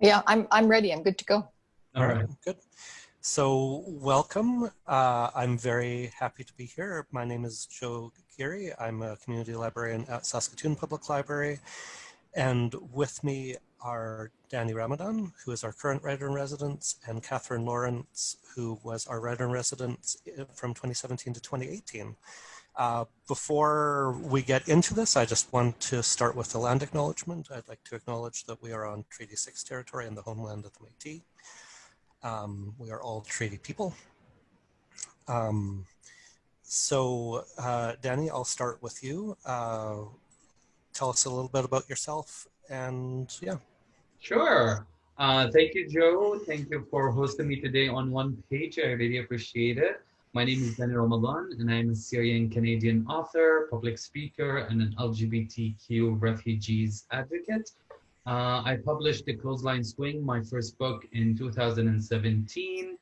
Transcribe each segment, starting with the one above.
Yeah, I'm, I'm ready. I'm good to go. All right, good. So welcome. Uh, I'm very happy to be here. My name is Joe Geary. I'm a community librarian at Saskatoon Public Library. And with me are Danny Ramadan, who is our current writer-in-residence, and Katherine Lawrence, who was our writer-in-residence eh, from 2017 to 2018. Uh, before we get into this, I just want to start with the land acknowledgement. I'd like to acknowledge that we are on Treaty 6 territory in the homeland of the Métis. Um, we are all treaty people. Um, so, uh, Danny, I'll start with you. Uh, tell us a little bit about yourself and yeah. Sure. Uh, thank you, Joe. Thank you for hosting me today on One Page. I really appreciate it. My name is Danny Ramadan, and I'm a Syrian Canadian author, public speaker, and an LGBTQ refugees advocate. Uh, I published The Clothesline Swing, my first book, in 2017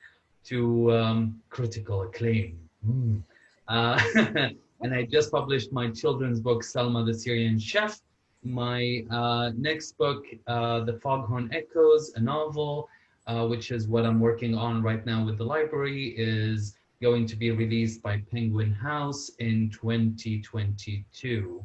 to um, critical acclaim. Mm. Uh, and I just published my children's book, Salma the Syrian Chef. My uh, next book, uh, The Foghorn Echoes, a novel, uh, which is what I'm working on right now with the library, is going to be released by Penguin House in 2022.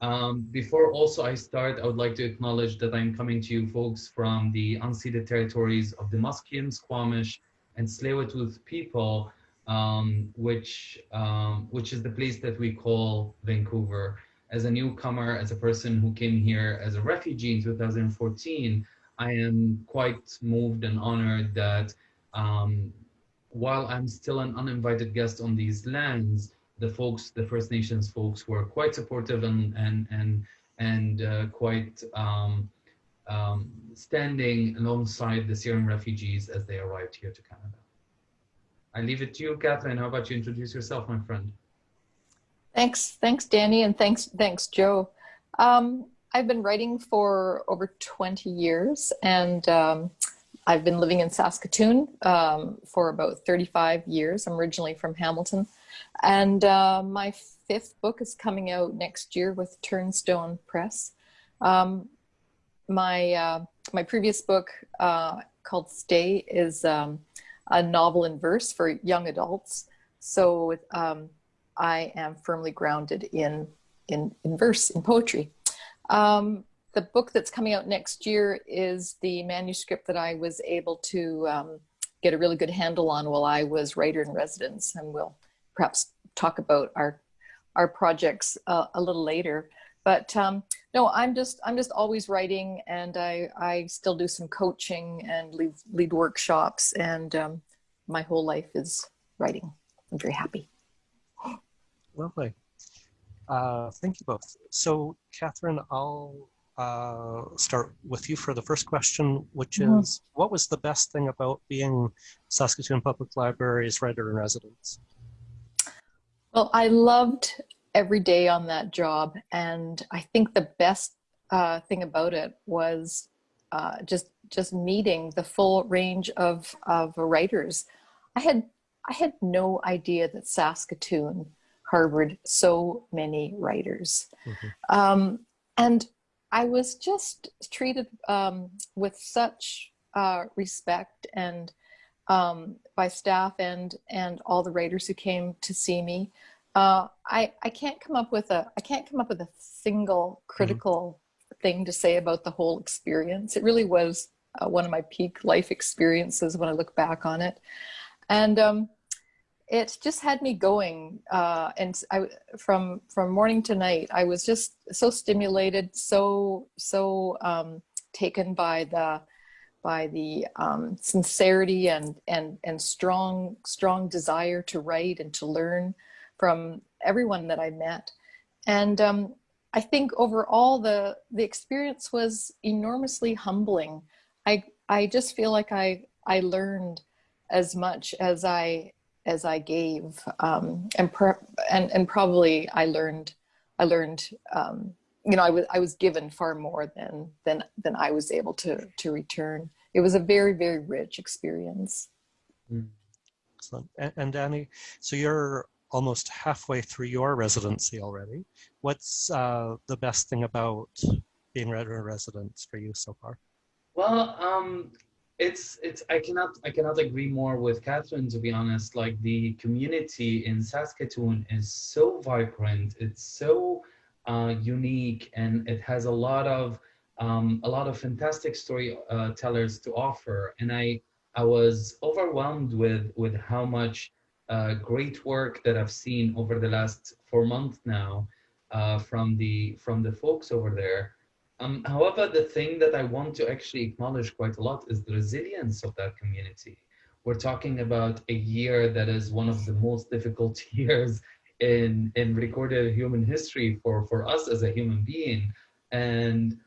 Um, before also I start, I would like to acknowledge that I'm coming to you folks from the unceded territories of the Musqueam, Squamish, and tsleil people, um, which, um, which is the place that we call Vancouver. As a newcomer, as a person who came here as a refugee in 2014, I am quite moved and honored that um, while I'm still an uninvited guest on these lands, the folks, the First Nations folks were quite supportive and, and, and, and uh, quite um, um, standing alongside the Syrian refugees as they arrived here to Canada. I leave it to you, Katherine. How about you introduce yourself, my friend? Thanks, thanks, Danny, and thanks, thanks, Joe. Um, I've been writing for over 20 years, and um, I've been living in Saskatoon um, for about 35 years. I'm originally from Hamilton. And uh, my fifth book is coming out next year with Turnstone Press. Um, my, uh, my previous book uh, called Stay is um, a novel in verse for young adults. So um, I am firmly grounded in, in, in verse, in poetry. Um, the book that's coming out next year is the manuscript that I was able to um, get a really good handle on while I was writer in residence, and we'll perhaps talk about our our projects uh, a little later. But um, no, I'm just I'm just always writing, and I I still do some coaching and lead lead workshops, and um, my whole life is writing. I'm very happy. Lovely. Uh, thank you both. So, Katherine, I'll uh, start with you for the first question, which mm-hmm. is what was the best thing about being Saskatoon Public Library's writer in residence? Well, I loved every day on that job. And I think the best uh, thing about it was uh, just just meeting the full range of, of writers. I had I had no idea that Saskatoon harbored so many writers. Mm-hmm. Um, and I was just treated um, with such uh, respect and um, by staff and and all the writers who came to see me. Uh, I I can't come up with a I can't come up with a single mm-hmm. critical mm-hmm. thing to say about the whole experience. It really was uh, one of my peak life experiences when I look back on it, and um, it just had me going uh, and I, from from morning to night i was just so stimulated so so um, taken by the by the um, sincerity and and and strong strong desire to write and to learn from everyone that i met. And um, i think overall the the experience was enormously humbling. I i just feel like i i learned as much as i as I gave, um, and, and and probably I learned, I learned, um, you know, I was I was given far more than than than I was able to to return. It was a very very rich experience. Mm. Excellent. And, and Danny, so you're almost halfway through your residency already. What's uh, the best thing about being writer in residence for you so far? Well, um, it's it's I cannot I cannot agree more with Katherine to be honest. Like the community in Saskatoon is so vibrant. It's so uh, unique, and it has a lot of um, a lot of fantastic storytellers uh, to offer. And I I was overwhelmed with with how much uh, great work that I've seen over the last four months now uh, from the from the folks over there. Um, however, the thing that I want to actually acknowledge quite a lot is the resilience of that community. We're talking about a year that is one of the most difficult years in, in recorded human history for, for us as a human being. And,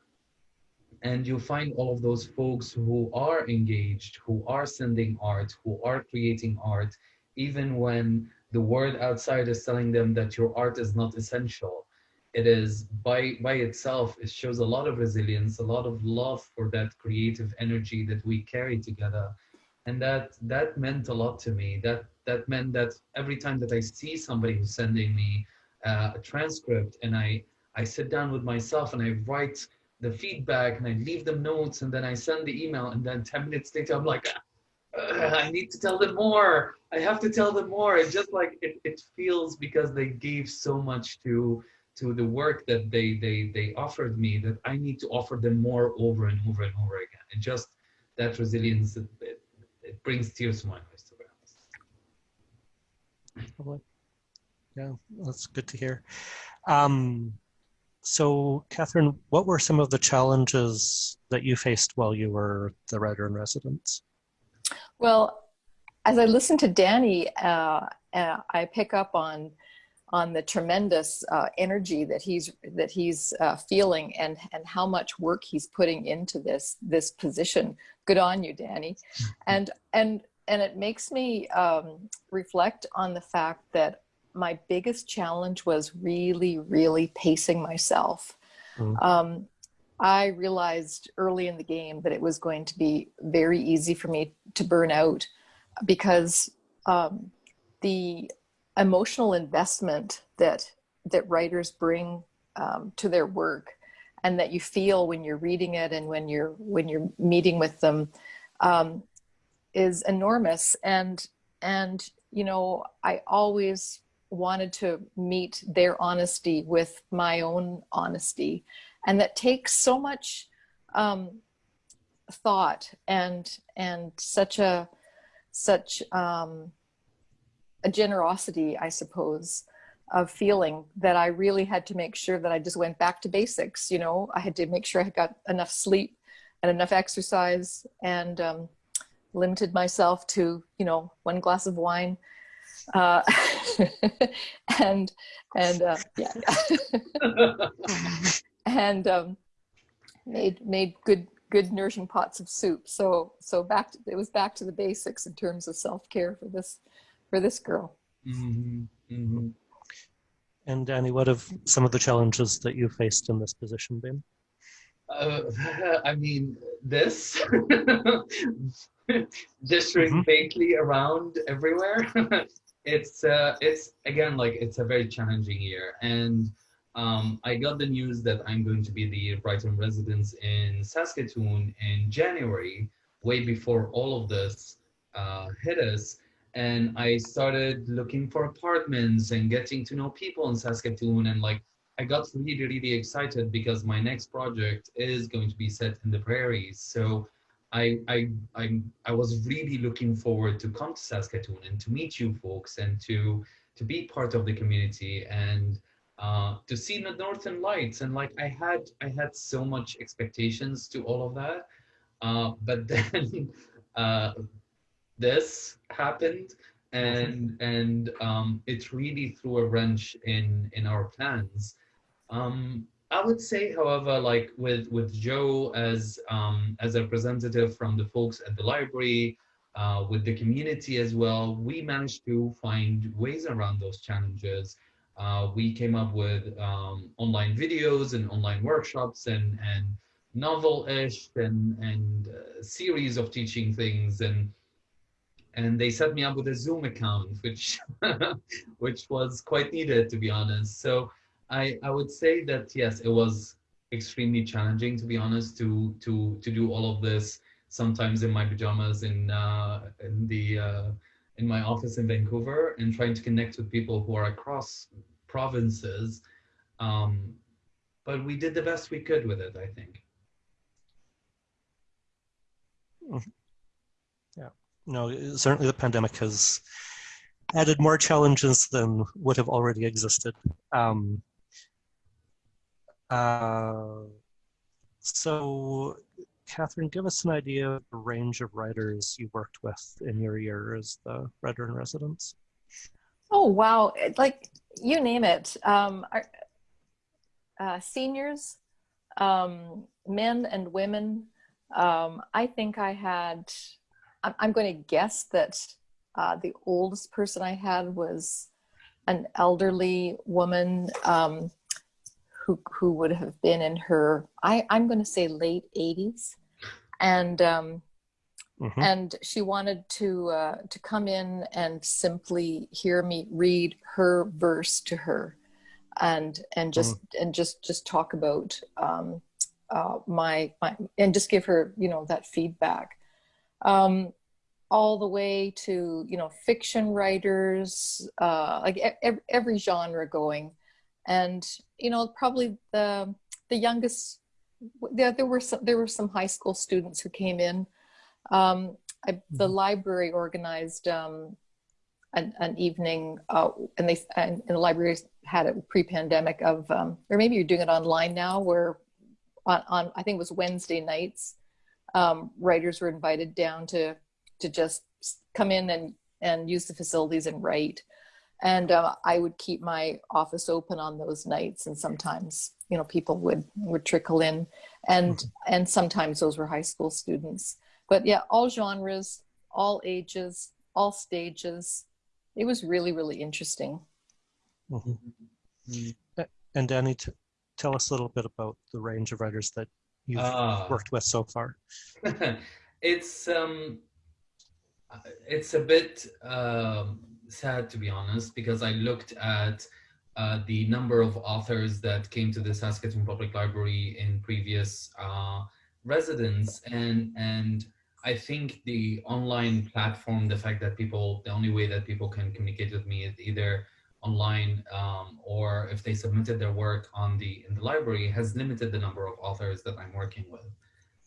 and you find all of those folks who are engaged, who are sending art, who are creating art, even when the world outside is telling them that your art is not essential it is by by itself it shows a lot of resilience a lot of love for that creative energy that we carry together and that that meant a lot to me that that meant that every time that i see somebody who's sending me uh, a transcript and i i sit down with myself and i write the feedback and i leave them notes and then i send the email and then 10 minutes later i'm like I need to tell them more. I have to tell them more. It just like it, it feels because they gave so much to to the work that they they they offered me that I need to offer them more over and over and over again. And just that resilience, it, it, it brings tears to my eyes, to be honest. Yeah, that's good to hear. Um, so, Katherine, what were some of the challenges that you faced while you were the writer in residence? Well, as I listen to Danny, uh, uh, I pick up on on the tremendous uh, energy that he's that he's uh, feeling and and how much work he's putting into this this position. Good on you, Danny. And and and it makes me um, reflect on the fact that my biggest challenge was really really pacing myself. Mm. Um, I realized early in the game that it was going to be very easy for me to burn out because um, the emotional investment that that writers bring um, to their work and that you feel when you're reading it and when you're when you're meeting with them um, is enormous. And and you know I always wanted to meet their honesty with my own honesty. And that takes so much um, thought and and such a such um, a generosity, I suppose, of feeling that I really had to make sure that I just went back to basics. You know, I had to make sure I got enough sleep and enough exercise and um, limited myself to, you know, one glass of wine. Uh, and, and, uh, yeah. and, um, made, made good, good nourishing pots of soup. So, so back to, it was back to the basics in terms of self-care for this, for this girl. Mm-hmm. Mm-hmm. And Danny, what have some of the challenges that you faced in this position been? Uh, I mean, this distring mm-hmm. faintly around everywhere. it's uh, it's again like it's a very challenging year, and um, I got the news that I'm going to be the Brighton in residence in Saskatoon in January, way before all of this uh, hit us and I started looking for apartments and getting to know people in Saskatoon and like I got really really excited because my next project is going to be set in the prairies so I I I I was really looking forward to come to Saskatoon and to meet you folks and to to be part of the community and uh, to see the northern lights. And like I had I had so much expectations to all of that. Uh, but then uh, this happened and and um, it really threw a wrench in in our plans. Um, I would say, however, like with with Joe as um, as a representative from the folks at the library, uh, with the community as well, we managed to find ways around those challenges. Uh, we came up with um, online videos and online workshops and and novel-ish and and uh, series of teaching things and and they set me up with a Zoom account, which which was quite needed to be honest. So I I would say that yes, it was extremely challenging, to be honest, to to to do all of this. Sometimes in my pajamas in uh, in the uh, in my office in Vancouver, and trying to connect with people who are across provinces. Um, but we did the best we could with it, I think. Yeah, no, certainly the pandemic has added more challenges than would have already existed. Um, uh, so, Katherine, give us an idea of the range of writers you worked with in your year as the writer in residence. Oh, wow. Like, you name it. Um, our, uh, seniors, um, men and women. Um, I think I had, I'm, I'm going to guess that uh, the oldest person I had was an elderly woman um, who who would have been in her I I'm going to say late 80s, and um, mm-hmm. and she wanted to uh, to come in and simply hear me read her verse to her, and and just mm-hmm. and just just talk about um, uh, my my and just give her you know that feedback. Um, all the way to you know fiction writers uh, like every, every genre going and you know probably the the youngest there, there were some there were some high school students who came in um, I, the mm-hmm. library organized um, an, an, evening uh, and they and, and, the libraries had it pre-pandemic of um, or maybe you're doing it online now where on, on i think it was wednesday nights um, writers were invited down to to just come in and, and use the facilities and write. And uh, I would keep my office open on those nights, and sometimes you know people would would trickle in, and mm-hmm. and sometimes those were high school students. But yeah, all genres, all ages, all stages. It was really really interesting. Mm-hmm. mm-hmm. And Danny, t- tell us a little bit about the range of writers that you've uh, worked with so far. it's um, it's a bit um, sad to be honest because I looked at uh, the number of authors that came to the Saskatoon Public Library in previous uh, residents and and I think the online platform, the fact that people, the only way that people can communicate with me is either online um, or if they submitted their work on the in the library has limited the number of authors that I'm working with,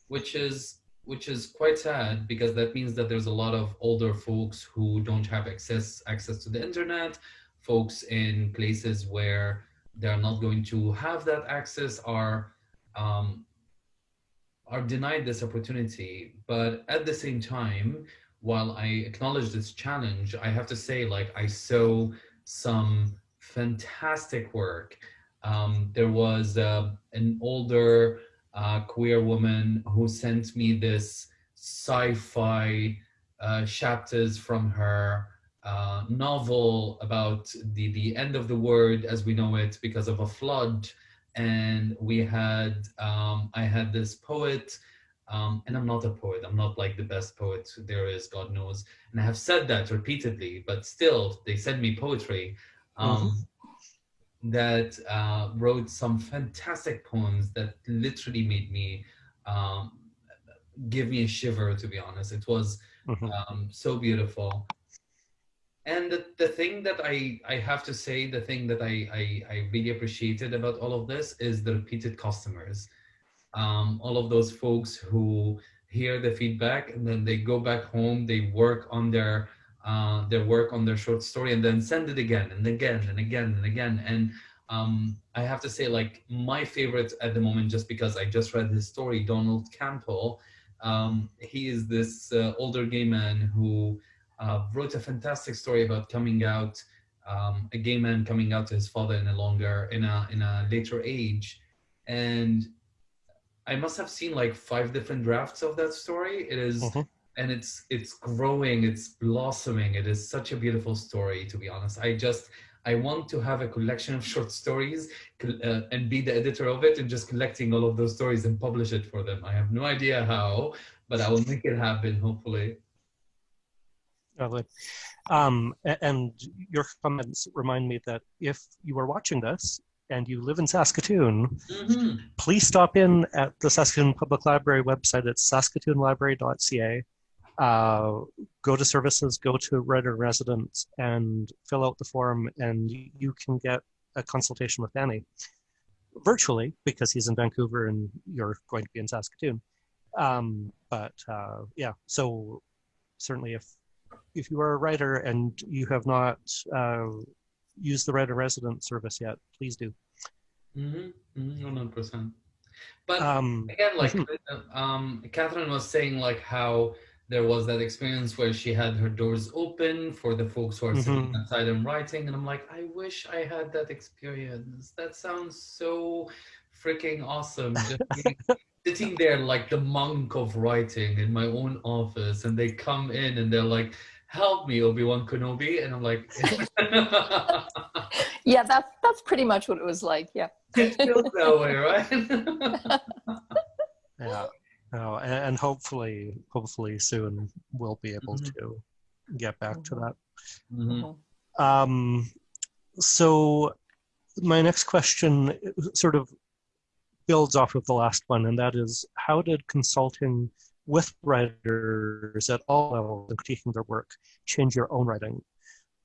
which is which is quite sad because that means that there's a lot of older folks who don't have access access to the internet, folks in places where they're not going to have that access are um, are denied this opportunity. But at the same time, while I acknowledge this challenge, I have to say, like, I saw some fantastic work. Um, there was uh, an older uh, queer woman who sent me this sci-fi uh, chapters from her uh, novel about the, the end of the world as we know it because of a flood. And we had, um, I had this poet, um, and I'm not a poet. I'm not like the best poet there is, God knows. And I have said that repeatedly, but still they send me poetry. Um, mm -hmm that uh, wrote some fantastic poems that literally made me um, give me a shiver to be honest it was mm-hmm. um, so beautiful and the, the thing that I, I have to say the thing that I, I, I really appreciated about all of this is the repeated customers um, all of those folks who hear the feedback and then they go back home they work on their uh, their work on their short story and then send it again and again and again and again. And um, I have to say, like, my favorite at the moment, just because I just read his story, Donald Campbell, um, he is this uh, older gay man who uh, wrote a fantastic story about coming out, um, a gay man coming out to his father in a longer, in a, in a later age. And I must have seen like five different drafts of that story. It is, mm -hmm and it's it's growing it's blossoming. It is such a beautiful story to be honest. I just i want to have a collection of short stories uh, and be the editor of it and just collecting all of those stories and publish it for them. I have no idea how but i will make it happen hopefully. Lovely. Um, and your comments remind me that if you are watching this and you live in Saskatoon, Mhm. please stop in at the Saskatoon Public Library website at saskatoonlibrary.ca. Uh, go to services, go to writer residence, and fill out the form, and you can get a consultation with Danny virtually because he's in Vancouver and you're going to be in Saskatoon. Um, but uh, yeah, so certainly if if you are a writer and you have not uh, used the writer resident service yet, please do. One hundred percent. But Um, again, like um, Katherine was saying, like how there was that experience where she had her doors open for the folks who are sitting Mhm. outside and writing, and I'm like, I wish I had that experience. That sounds so freaking awesome. Just being, sitting there like the monk of writing in my own office, and they come in and they're like, "Help me, Obi Wan Kenobi," and I'm like. Yeah, that's that's pretty much what it was like. Yeah. it feels that way, right? yeah, no, and, and hopefully, hopefully soon we'll be able Mhm. to get back to Mhm. that. Mhm. Um, so my next question sort of builds off of the last one, and that is, how did consulting with writers at all levels and critiquing their work change your own writing?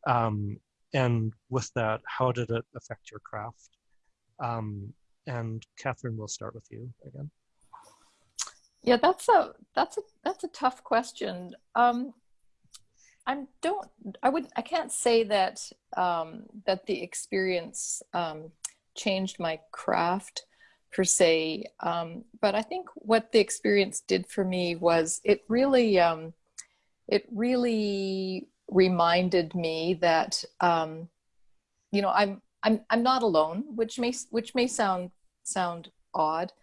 Um, and with that, how did it affect your craft? Um, and Katherine, we'll start with you again. Yeah, that's a that's a that's a tough question. Um, I don't I would I can't say that um, that the experience um, changed my craft per se, um, but I think what the experience did for me was it really um, it really reminded me that um, you know I'm I'm I'm not alone, which may which may sound sound odd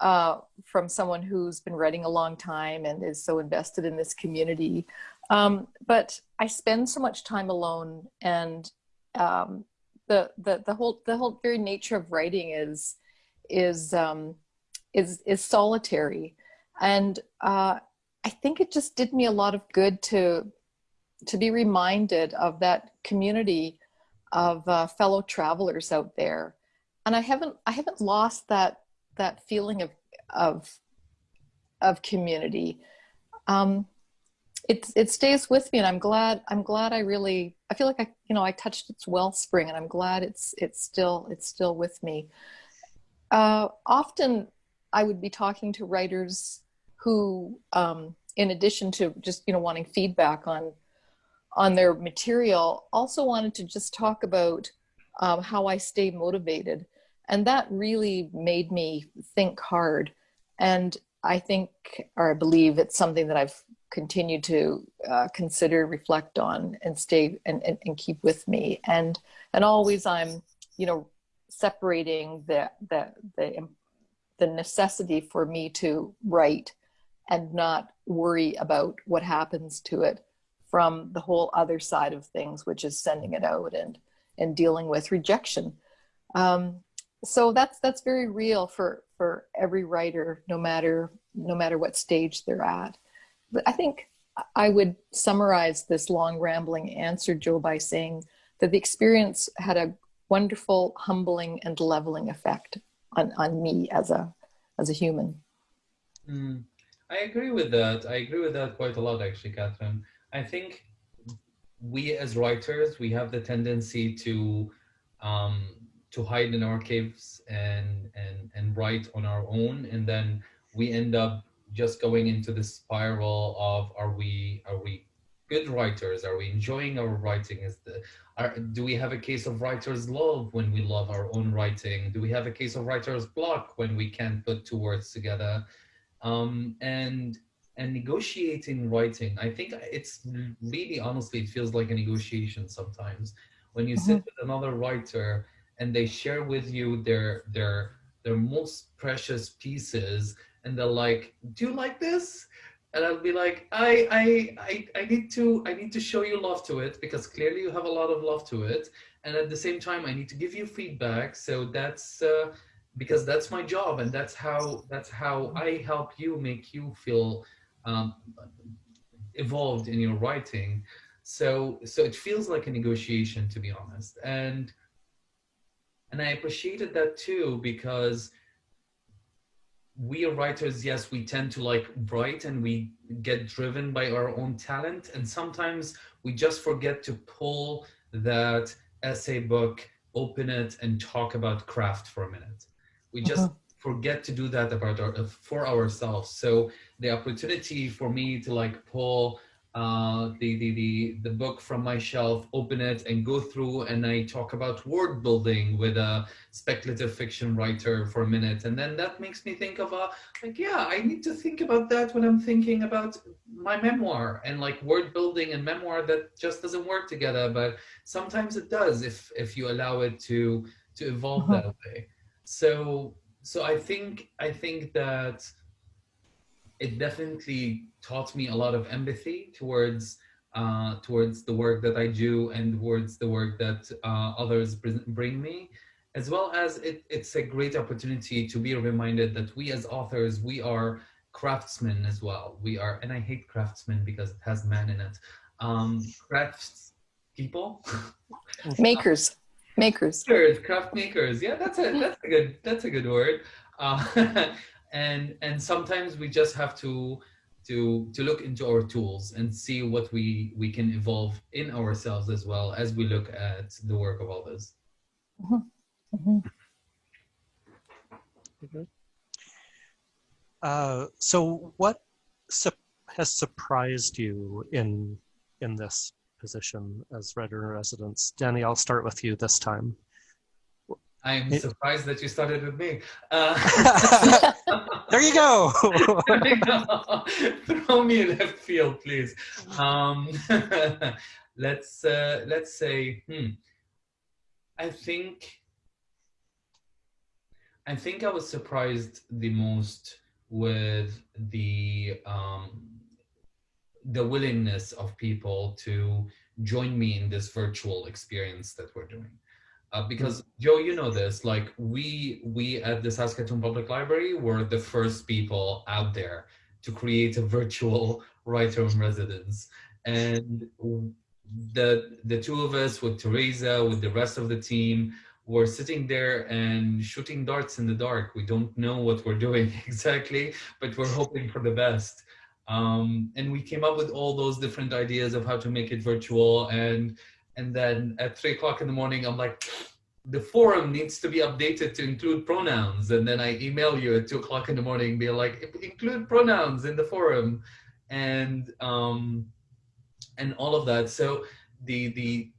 uh, from someone who's been writing a long time and is so invested in this community. Um, but I spend so much time alone, and um, the the the whole the whole very nature of writing is is um, is is solitary, and uh, I think it just did me a lot of good to to be reminded of that community of uh, fellow travelers out there, and I haven't I haven't lost that that feeling of of of community. Um it it stays with me and i'm glad i'm glad i really i feel like i you know i touched its wellspring and i'm glad it's it's still it's still with me uh often i would be talking to writers who um in addition to just you know wanting feedback on on their material also wanted to just talk about um, how i stay motivated. And that really made me think hard. And i think or i believe it's something that i've continued to uh, consider reflect on and stay and, and, and keep with me. And and always i'm you know separating the the the, the necessity for me to write and not worry about what happens to it from the whole other side of things which is sending it out and and dealing with rejection. Um, so that's that's very real for for every writer no matter no matter what stage they're at. But i think i would summarize this long rambling answer joe by saying that the experience had a wonderful humbling and leveling effect on on me as a as a human Mm, I agree with that. I agree with that quite a lot, actually, Katherine. I think we as writers, we have the tendency to um, to hide in our caves and and and write on our own, and then we end up just going into the spiral of are we are we good writers? Are we enjoying our writing? Is the are, do we have a case of writer's love when we love our own writing? Do we have a case of writer's block when we can't put two words together? Um, and and negotiating writing, I think it's really honestly it feels like a negotiation sometimes when you sit with another writer and they share with you their their their most precious pieces and they're like, "Do you like this?" And I'll be like, I, I, I, I need to, I need to show you love to it because clearly you have a lot of love to it, and at the same time, I need to give you feedback. So that's uh, because that's my job, and that's how, that's how I help you make you feel um, evolved in your writing. So, so it feels like a negotiation, to be honest, and and I appreciated that too because we are writers, yes, we tend to like write and we get driven by our own talent. And sometimes we just forget to pull that essay book, open it and talk about craft for a minute. We just uh -huh. forget to do that about our, for ourselves. So the opportunity for me to like pull uh, the, the, the, the book from my shelf, open it and go through and I talk about word building with a speculative fiction writer for a minute. And then that makes me think of a, like, yeah, I need to think about that when I'm thinking about my memoir and like word building and memoir that just doesn't work together. But sometimes it does if, if you allow it to, to evolve uh -huh. that way. So, so I think, I think that it definitely taught me a lot of empathy towards uh, towards the work that I do and towards the work that uh, others bring me, as well as it, it's a great opportunity to be reminded that we as authors, we are craftsmen as well. We are, and I hate craftsmen because it has man in it. Um, crafts people. Makers. Makers. Craft makers. Yeah, that's a that's a good that's a good word. Uh, and and sometimes we just have to to to look into our tools and see what we we can evolve in ourselves as well as we look at the work of others mm -hmm. Mm -hmm. Uh, so what su has surprised you in in this position as writer in residence danny i'll start with you this time I'm surprised that you started with me. Uh, there you go. Throw me left field, please. Um, let's uh, let's say. Hmm, I think. I think I was surprised the most with the um, the willingness of people to join me in this virtual experience that we're doing uh, because Joe, you know this, like we we at the Saskatoon Public Library were the first people out there to create a virtual writer in residence. And the the two of us with Teresa, with the rest of the team, were sitting there and shooting darts in the dark. We don't know what we're doing exactly, but we're hoping for the best. Um, and we came up with all those different ideas of how to make it virtual and and then at three o'clock in the morning, I'm like, the forum needs to be updated to include pronouns. And then I email you at two o'clock in the morning, be like, include pronouns in the forum, and um, and all of that. So the the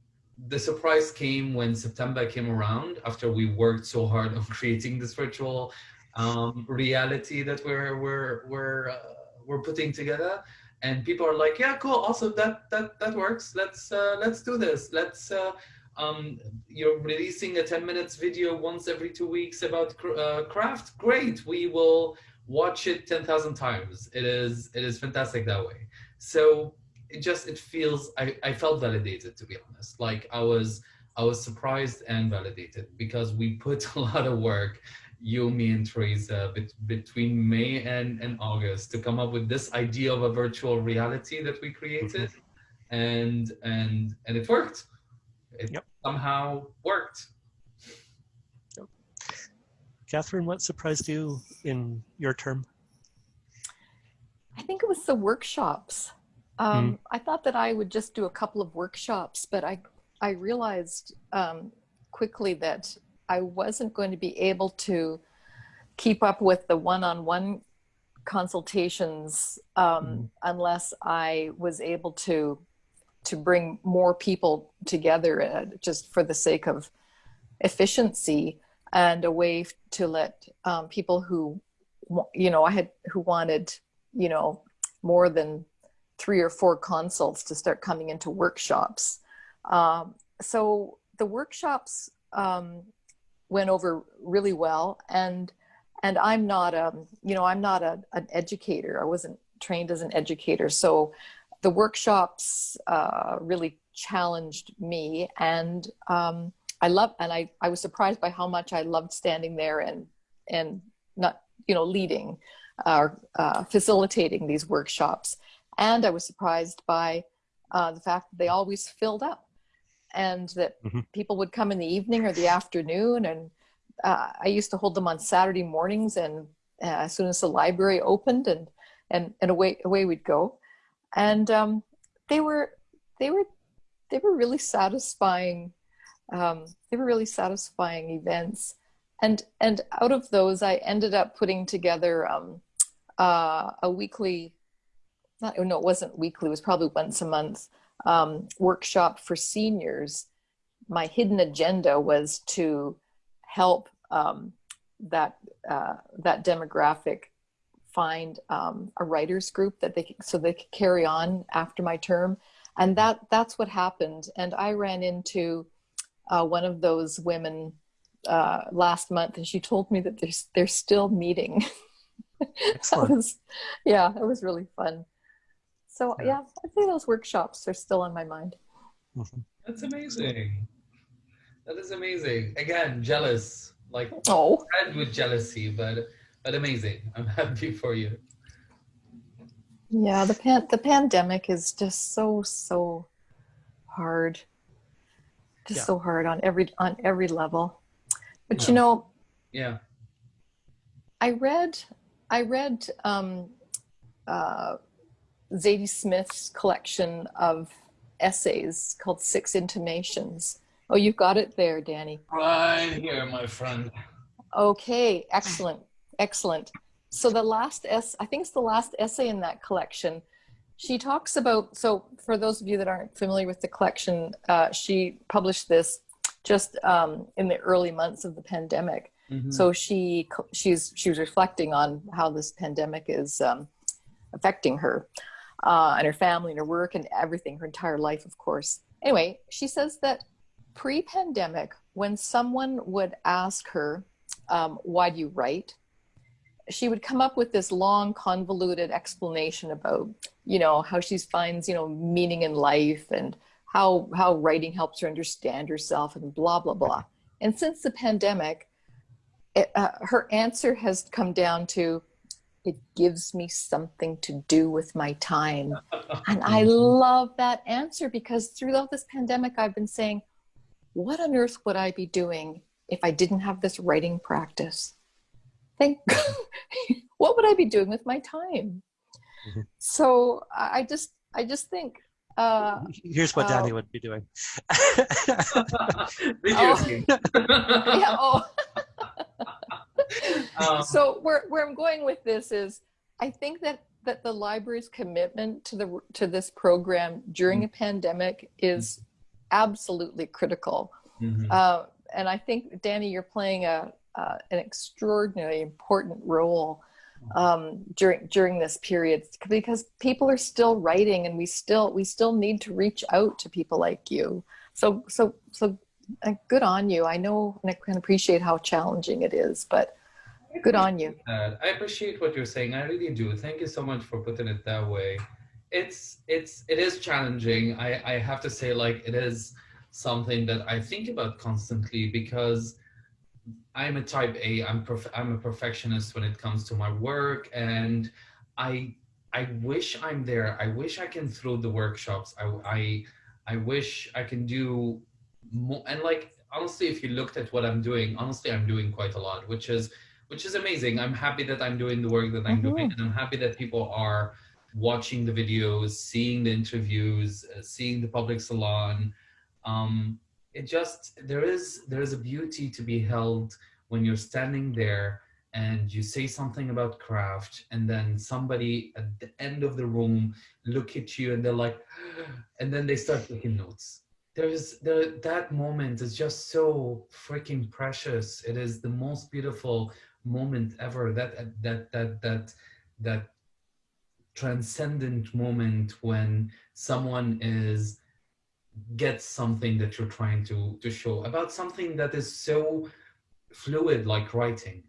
the surprise came when September came around after we worked so hard on creating this virtual um, reality that we're we're we're uh, we're putting together and people are like, yeah, cool, awesome, that that that works. Let's uh, let's do this. Let's uh, um, you're releasing a 10 minutes video once every two weeks about uh, craft. Great, we will watch it 10,000 times. It is it is fantastic that way. So it just it feels I, I felt validated to be honest. Like I was I was surprised and validated because we put a lot of work you, me, and Teresa bet between May and, and August to come up with this idea of a virtual reality that we created. Mm -hmm. And and and it worked. It yep. somehow worked. Yep. Katherine, what surprised you in your term? I think it was the workshops. Um, mm. I thought that I would just do a couple of workshops, but I I realized um, quickly that I wasn't going to be able to keep up with the one-on-one consultations um, mm. unless I was able to to bring more people together uh, just for the sake of efficiency and a way to let um, people who you know I had who wanted you know more than three or four consults to start coming into workshops. Um, so the workshops um, went over really well. And and i'm not a you know i'm not a, an educator. I wasn't trained as an educator. So the workshops uh, really challenged me. And um, i love and I, I was surprised by how much i loved standing there and and not you know leading or uh, facilitating these workshops. And i was surprised by uh, the fact that they always filled up and that Mhm. people would come in the evening or the afternoon. And uh, I used to hold them on Saturday mornings, and uh, as soon as the library opened, and and and away away we'd go. And um, they were they were they were really satisfying. Um, they were really satisfying events, and and out of those, I ended up putting together um, uh, a weekly. Not, no, it wasn't weekly. It was probably once a month um, workshop for seniors. My hidden agenda was to help um, that uh, that demographic find um, a writers group that they could, so they could carry on after my term, and that that's what happened. And I ran into uh, one of those women uh, last month, and she told me that they're they're still meeting. that Excellent. was, yeah, it was really fun. So Yeah. yeah, I'd say those workshops are still on my mind. Mhm. That's amazing. That is amazing. Again, jealous. Like Oh, fed with jealousy, but but amazing. I'm happy for you. yeah, the pan the pandemic is just so so hard. Just Yeah. so hard on every on every level. But Yeah. you know, Yeah. I read I read um, uh, Zadie Smith's collection of essays called Six Intimations. Oh, you've got it there, Danny. Right here, my friend. Okay, excellent, excellent. So the last s, I think it's the last essay in that collection. She talks about. So for those of you that aren't familiar with the collection, uh, she published this just um, in the early months of the pandemic. Mhm. So she she's she was reflecting on how this pandemic is um, affecting her uh, and her family and her work and everything, her entire life, of course. Anyway, she says that pre-pandemic, when someone would ask her, um, "Why do you write?" she would come up with this long, convoluted explanation about, you know, how she finds, you know, meaning in life and how how writing helps her understand herself and blah blah blah. And since the pandemic, it, uh, her answer has come down to it gives me something to do with my time and i love that answer because throughout this pandemic i've been saying what on earth would i be doing if i didn't have this writing practice think what would i be doing with my time Mhm. so i I just i just think uh, Here's what Danny Oh. would be doing. Video Oh. yeah, oh, Um, so where where I'm going with this is, I think that that the library's commitment to the to this program during a pandemic is absolutely critical. mhm. Uh, and I think Danny, you're playing a uh, an extraordinarily important role um, during during this period because people are still writing, and we still we still need to reach out to people like you. So so so uh, good on you. I know and I can appreciate how challenging it is, but good on you. that. I appreciate what you're saying. I really do. Thank you so much for putting it that way. It's it's it is challenging. I I have to say like it is something that I think about constantly because I'm a type A. I'm perf- I'm a perfectionist when it comes to my work and I I wish I'm there. I wish I can throw the workshops. I I I wish I can do more and like honestly if you looked at what I'm doing, honestly I'm doing quite a lot, which is which is amazing. I'm happy that I'm doing the work that I'm Mhm. doing, and I'm happy that people are watching the videos, seeing the interviews, uh, seeing the public salon. Um, it just there is there is a beauty to be held when you're standing there and you say something about craft, and then somebody at the end of the room look at you and they're like, and then they start taking notes there's there that moment is just so freaking precious it is the most beautiful moment ever that that that that that transcendent moment when someone is gets something that you're trying to to show about something that is so fluid like writing.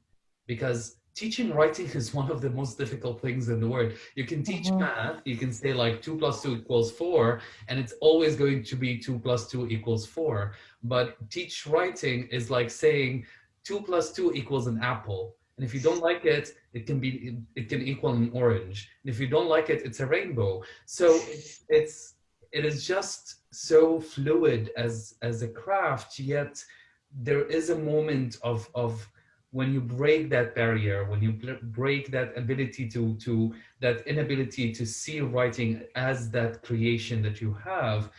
Because teaching writing is one of the most difficult things in the world. You can teach Mhm. math you can say like 2 plus 2 equals 4 and it's always going to be 2 plus 2 equals 4 but teach writing is like saying 2 plus 2 equals an apple. And if you don't like it it can be it, can equal an orange. And if you don't like it it's a rainbow. So it's, it's it is just so fluid as as a craft yet there is a moment of of when you break that barrier when you break that ability to to that inability to see writing as that creation that you have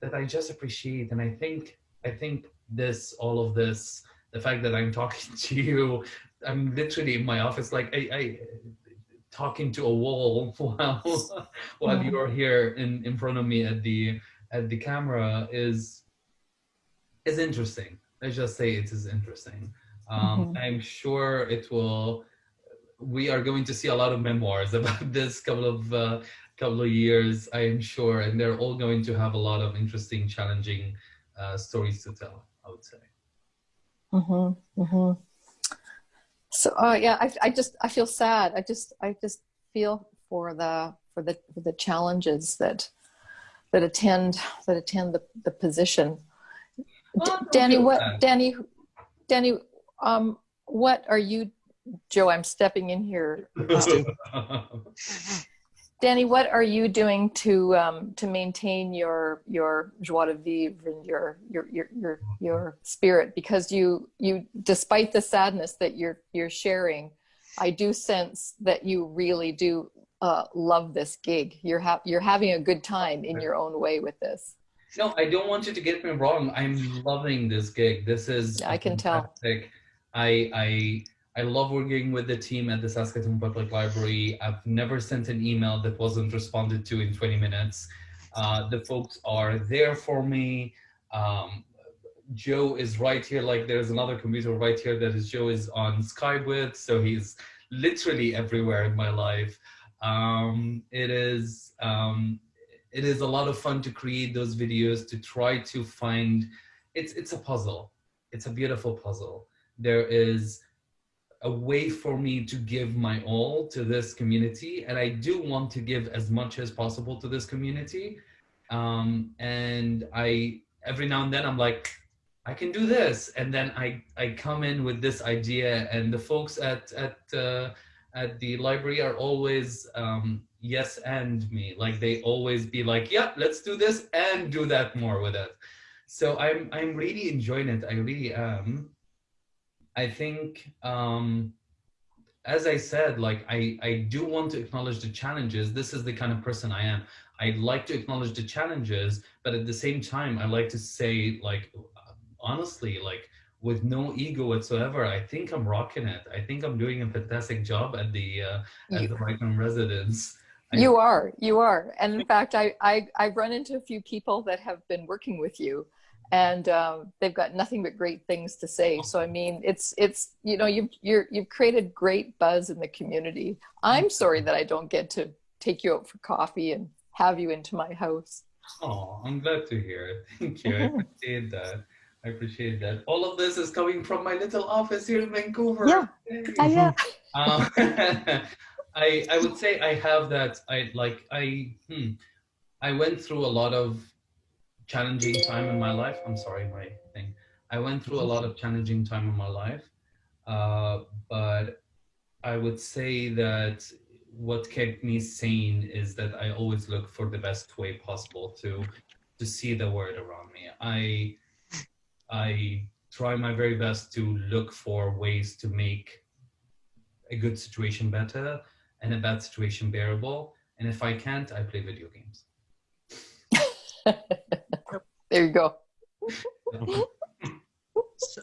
that i just appreciate. And i think i think this all of this the fact that i'm talking to you i'm literally in my office like i, I talking to a wall while while you're here in in front of me at the at the camera is is interesting. Let's just say it is interesting. Um, mm-hmm. I'm sure it will. We are going to see a lot of memoirs about this couple of uh, couple of years. I am sure, and they're all going to have a lot of interesting, challenging uh, stories to tell. I would say. Mm-hmm. Mm-hmm. So, uh, yeah, I, I just I feel sad. I just I just feel for the for the for the challenges that that attend that attend the, the position. Well, Danny, what Danny, Danny, um, what are you, Joe? I'm stepping in here. Danny, what are you doing to um, to maintain your your joie de vivre and your your your your your spirit? Because you you, despite the sadness that you're you're sharing, I do sense that you really do uh, love this gig. You're ha- you're having a good time in your own way with this. No, I don't want you to get me wrong. I'm loving this gig. This is I can fantastic. tell. I I I love working with the team at the Saskatoon Public Library. I've never sent an email that wasn't responded to in 20 minutes. Uh, the folks are there for me. Um, Joe is right here. Like there's another computer right here that is Joe is on Skype with. So he's literally everywhere in my life. Um, it is um, it is a lot of fun to create those videos to try to find it's it's a puzzle it's a beautiful puzzle there is a way for me to give my all to this community and i do want to give as much as possible to this community um, and i every now and then i'm like i can do this and then i i come in with this idea and the folks at at uh, at the library are always um, yes and me. Like they always be like, yeah, let's do this and do that more with it. So I'm I'm really enjoying it. I really am. I think um, as I said, like I, I do want to acknowledge the challenges. This is the kind of person I am. I'd like to acknowledge the challenges, but at the same time, I like to say like, honestly, like with no ego whatsoever. I think I'm rocking it. I think I'm doing a fantastic job at the uh, at you, the Rikman residence. You are, you are, and in fact, I, I I've run into a few people that have been working with you, and um, they've got nothing but great things to say. So I mean, it's it's you know you've you're, you've created great buzz in the community. I'm sorry that I don't get to take you out for coffee and have you into my house. Oh, I'm glad to hear it. Thank you. I appreciate that. I appreciate that. All of this is coming from my little office here in Vancouver. Yeah, yeah. um, I I would say I have that. I like I hmm, I went through a lot of challenging time in my life. I'm sorry, my thing. I went through a lot of challenging time in my life, uh, but I would say that what kept me sane is that I always look for the best way possible to to see the world around me. I I try my very best to look for ways to make a good situation better and a bad situation bearable. And if I can't, I play video games. there you go. so,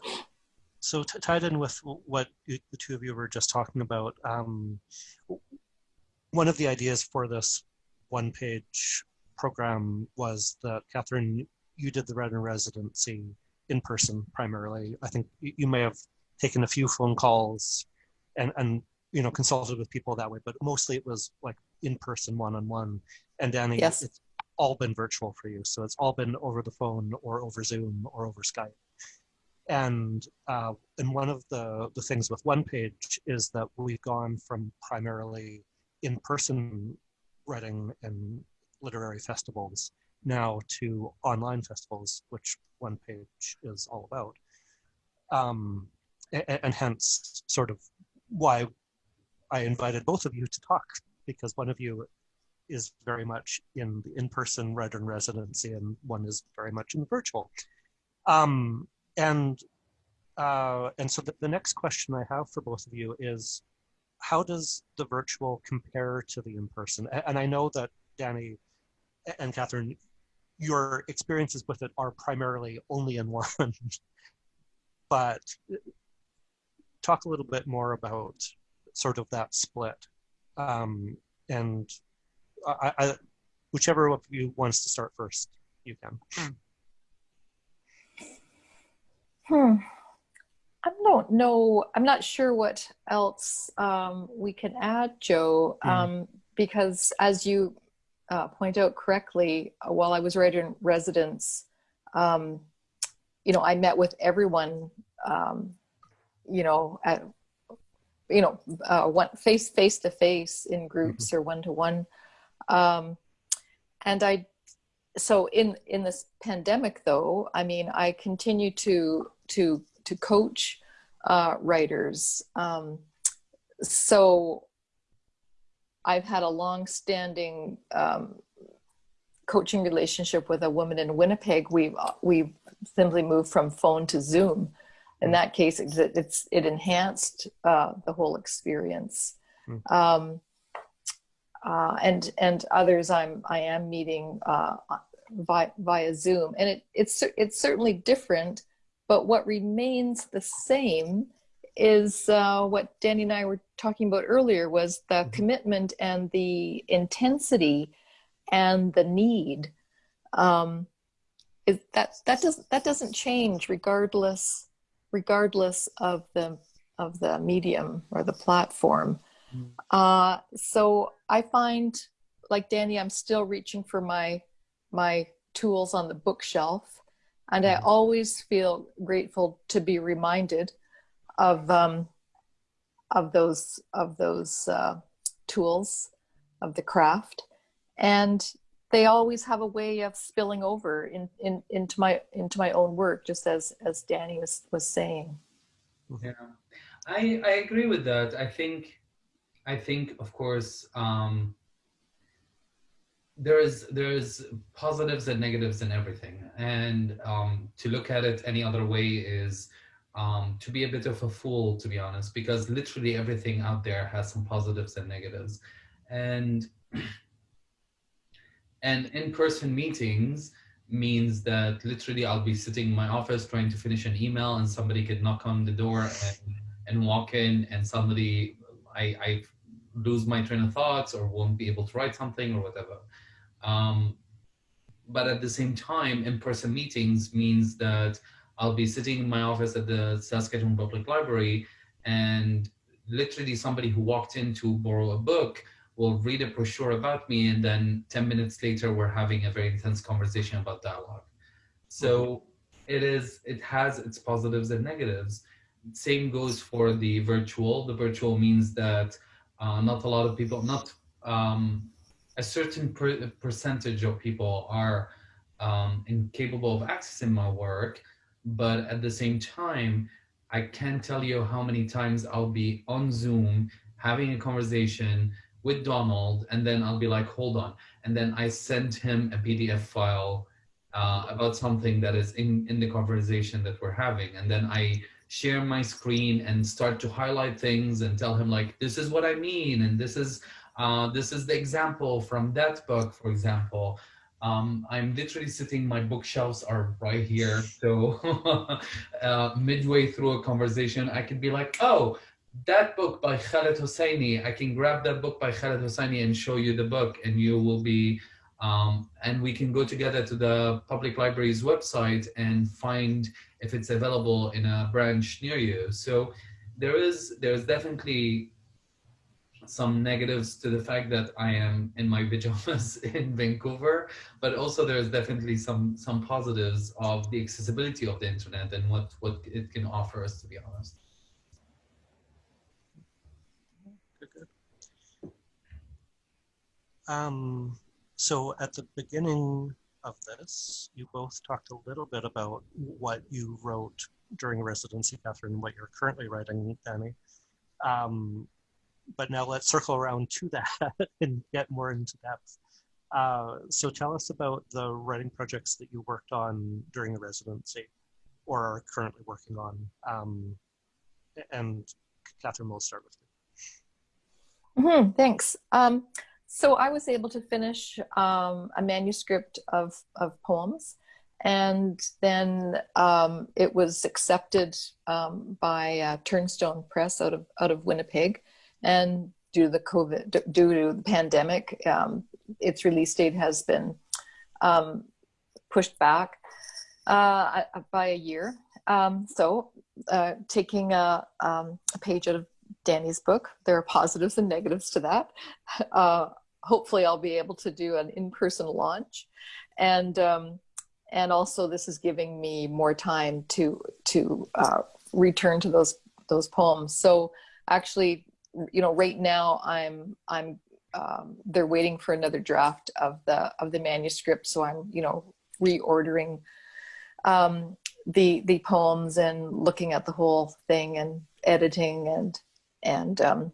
so tied in with what the two of you were just talking about, um, one of the ideas for this one page program was that Katherine, you did the Red in residency in person primarily. I think you may have taken a few phone calls and, and you know consulted with people that way, but mostly it was like in person, one on one. And Danny, yes. it's all been virtual for you, so it's all been over the phone or over Zoom or over Skype. And uh, and one of the the things with One Page is that we've gone from primarily in person writing and literary festivals now to online festivals, which one page is all about. Um, and, and, hence, sort of why I invited both of you to talk, because one of you is very much in the in-person in residency and one is very much in the virtual. Um, and uh, and so the, the next question I have for both of you is, how does the virtual compare to the in-person? And I know that Danny and Katherine, your experiences with it are primarily only in one, but talk a little bit more about sort of that split. Um, and I, I, whichever of you wants to start first, you can. Hmm. I don't know. I'm not sure what else um, we can add, Joe, mm. um, because as you uh, point out correctly, uh, while I was writer in residence, um, you know, I met with everyone, um, you know, at, you know, uh, one face face to face in groups mm-hmm. or one to one, and I. So in in this pandemic, though, I mean, I continue to to to coach uh, writers. Um, so I've had a long-standing um, coaching relationship with a woman in Winnipeg. We've we simply moved from phone to Zoom. In that case, it, it's it enhanced uh, the whole experience. Mm. Um, uh, and and others I'm I am meeting uh, via, via Zoom, and it it's it's certainly different but what remains the same is uh, what Danny and I were talking about earlier was the mm-hmm. commitment and the intensity and the need. Um, is that that does that doesn't change regardless regardless of the of the medium or the platform. Uh, so I find, like Danny, I'm still reaching for my my tools on the bookshelf and I mm-hmm. always feel grateful to be reminded of um, of those of those uh, tools of the craft, and they always have a way of spilling over in, in into my into my own work, just as as Danny was was saying. Yeah, I I agree with that. I think I think of course. Um, there's there's positives and negatives in everything and um, to look at it any other way is um, to be a bit of a fool to be honest because literally everything out there has some positives and negatives and and in-person meetings means that literally I'll be sitting in my office trying to finish an email and somebody could knock on the door and, and walk in and somebody I, I lose my train of thoughts or won't be able to write something or whatever um, but at the same time, in-person meetings means that I'll be sitting in my office at the Saskatchewan Public Library and literally somebody who walked in to borrow a book will read a brochure about me and then 10 minutes later we're having a very intense conversation about dialogue. So it is, it has its positives and negatives. Same goes for the virtual. The virtual means that uh, not a lot of people, not um, a certain per percentage of people are um, incapable of accessing my work, but at the same time, I can't tell you how many times I'll be on Zoom having a conversation with Donald, and then I'll be like, hold on. And then I send him a PDF file uh, about something that is in, in the conversation that we're having. And then I share my screen and start to highlight things and tell him like, this is what I mean. And this is uh, this is the example from that book, for example. Um, I'm literally sitting, my bookshelves are right here. So uh, midway through a conversation, I could be like, oh, that book by Khaled Hosseini, I can grab that book by Khaled Hosseini and show you the book and you will be, um, and we can go together to the public library's website and find if it's available in a branch near you. So there is, there's definitely some negatives to the fact that I am in my pajamas in Vancouver, but also there's definitely some some positives of the accessibility of the internet and what what it can offer us, to be honest. Um, so at the beginning of this, you both talked a little bit about what you wrote during residency, Katherine, what you're currently writing, Danny. Um, but now let's circle around to that and get more into depth. Uh, so tell us about the writing projects that you worked on during the residency or are currently working on. Um, and Katherine, we'll start with you. Mm -hmm, thanks. Um, so I was able to finish um, a manuscript of, of poems and then um, it was accepted um, by uh, Turnstone Press out of out of Winnipeg, and due to the COVID, due to the pandemic, um, its release date has been um, pushed back uh, by a year. Um, so, uh, taking a, a, page out of Danny's book, there are positives and negatives to that. Uh, hopefully, I'll be able to do an in-person launch, and and also this is giving me more time to to uh, return to those those poems. So actually, you know, right now I'm I'm um, they're waiting for another draft of the of the manuscript, so I'm you know reordering um, the the poems and looking at the whole thing and editing and and um,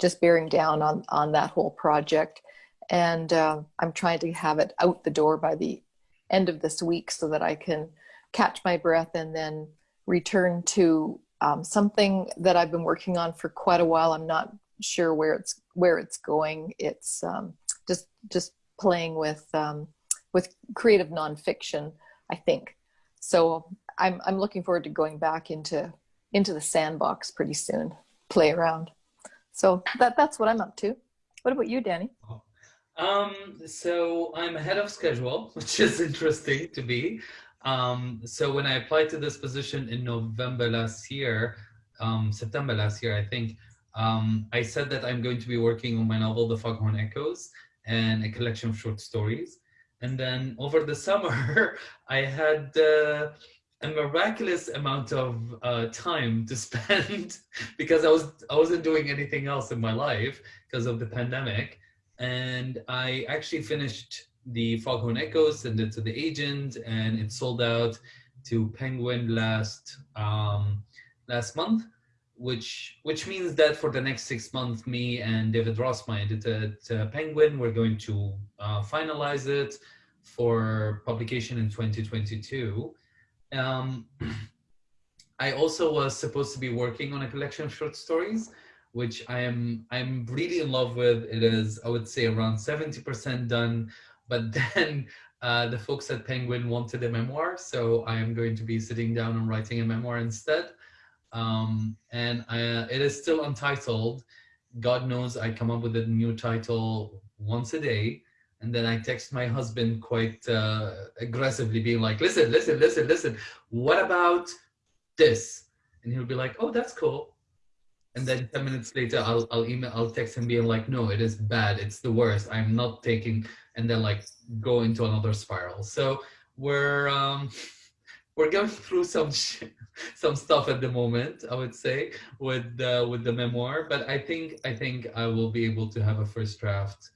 just bearing down on on that whole project. And uh, I'm trying to have it out the door by the end of this week so that I can catch my breath and then return to um, something that I've been working on for quite a while. I'm not sure where it's where it's going. It's um, just just playing with um, with creative nonfiction, I think. So I'm I'm looking forward to going back into into the sandbox pretty soon, play around. So that that's what I'm up to. What about you, Danny? Um, so I'm ahead of schedule, which is interesting to be. Um, so when I applied to this position in November last year, um, September last year, I think, um, I said that I'm going to be working on my novel, The Foghorn Echoes, and a collection of short stories. And then over the summer, I had uh, a miraculous amount of uh, time to spend because I was I wasn't doing anything else in my life because of the pandemic and I actually finished the Foghorn Echoes, sent it to the agent, and it sold out to Penguin last um, last month, which which means that for the next six months, me and David Ross, my editor at Penguin, we're going to uh, finalize it for publication in 2022. Um, I also was supposed to be working on a collection of short stories, which I am I'm really in love with. It is, I would say, around 70% done. But then uh, the folks at Penguin wanted a memoir, so I am going to be sitting down and writing a memoir instead. Um, and I, uh, it is still untitled. God knows I come up with a new title once a day. And then I text my husband quite uh, aggressively being like, listen, listen, listen, listen, what about this? And he'll be like, oh, that's cool. And then 10 minutes later I'll, I'll email i'll text him being like no it is bad. It's the worst. I'm not taking and then like go into another spiral. So we're um we're going through some some stuff at the moment i would say with uh, with the memoir. But i think i think i will be able to have a first draft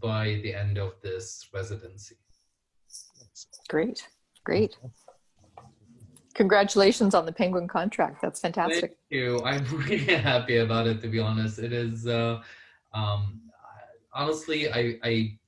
by the end of this residency great great Congratulations on the Penguin contract. That's fantastic. Thank you. I'm really happy about it, to be honest. It is, uh, um, honestly, I, I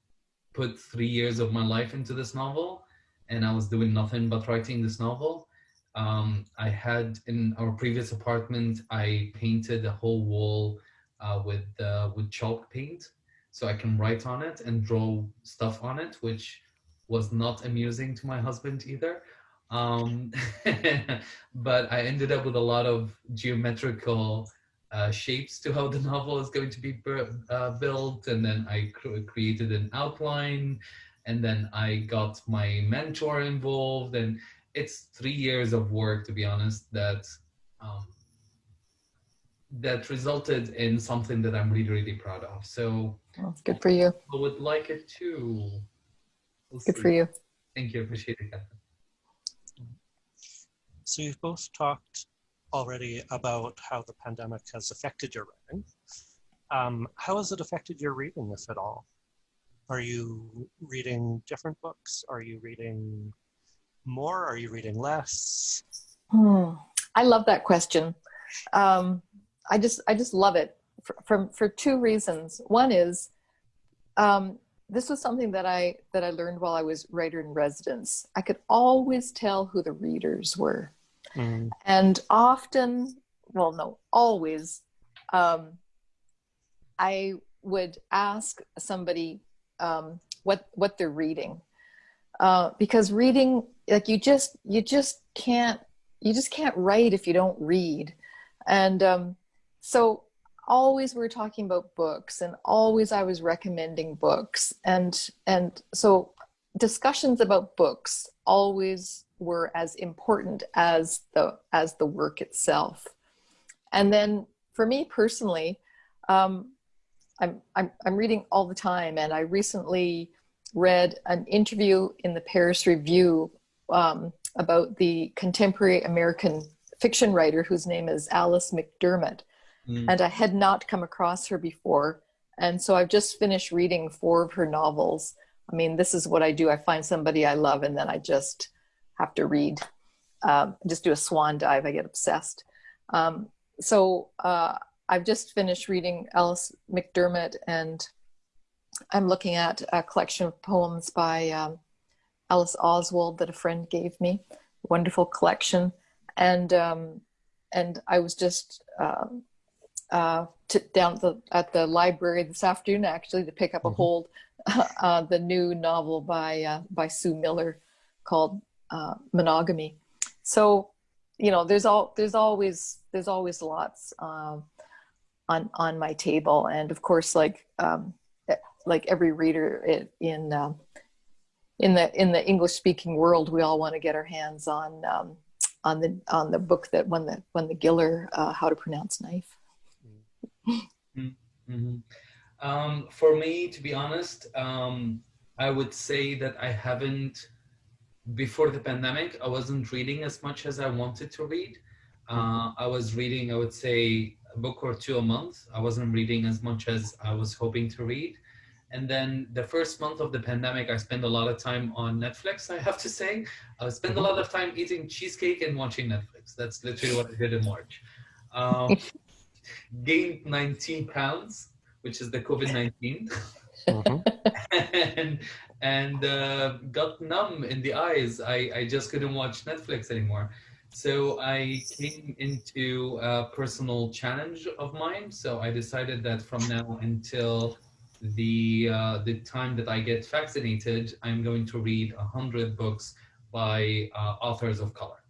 put three years of my life into this novel and I was doing nothing but writing this novel. Um, I had in our previous apartment, I painted a whole wall uh, with, uh, with chalk paint so I can write on it and draw stuff on it, which was not amusing to my husband either. Um, but I ended up with a lot of geometrical uh, shapes to how the novel is going to be uh, built. And then I cr created an outline and then I got my mentor involved and it's three years of work, to be honest, that um, that resulted in something that I'm really, really proud of. So well, good for you. I would like it too. We'll good see. for you. Thank you. Appreciate it, So you've both talked already about how the pandemic has affected your writing. Um, how has it affected your reading, if at all? Are you reading different books? Are you reading more? Are you reading less? Hmm. I love that question. Um, I just I just love it for, from for two reasons. One is um, this was something that I that I learned while I was writer in residence. I could always tell who the readers were, mm. and often, well, no, always, um, I would ask somebody um, what what they're reading, uh, because reading, like you just you just can't you just can't write if you don't read, and um, so always we are talking about books and always I was recommending books. And and so discussions about books always were as important as the as the work itself. And then for me personally um, I'm, I'm I'm reading all the time. And I recently read an interview in the Paris Review um, about the contemporary American fiction writer whose name is Alice McDermott mm. and I had not come across her before. And so I've just finished reading four of her novels. I mean, this is what I do. I find somebody I love, and then I just have to read, um, just do a swan dive. I get obsessed. Um, so uh, I've just finished reading Alice McDermott, and I'm looking at a collection of poems by um, Alice Oswald that a friend gave me. Wonderful collection, and um, and I was just uh, uh, to, down the, at the library this afternoon actually to pick up a mm-hmm. hold uh, the new novel by uh, by Sue Miller called uh, Monogamy. So you know there's all there's always there's always lots um, on on my table, and of course like um, like every reader in um, in the in the English speaking world, we all want to get our hands on um, on the on the book that won the won the Giller uh, How to Pronounce Knife. Mm-hmm. Um, for me, to be honest, um, I would say that I haven't, before the pandemic, I wasn't reading as much as I wanted to read. Uh, I was reading, I would say, a book or two a month. I wasn't reading as much as I was hoping to read. And then the first month of the pandemic, I spent a lot of time on Netflix, I have to say. I spent a lot of time eating cheesecake and watching Netflix. That's literally what I did in March. Um, gained 19 pounds, which is the COVID-19. Mm-hmm. and and uh, got numb in the eyes. I, I just couldn't watch Netflix anymore. So I came into a personal challenge of mine. So I decided that from now until the uh, the time that I get vaccinated, I'm going to read a hundred books by uh, authors of color.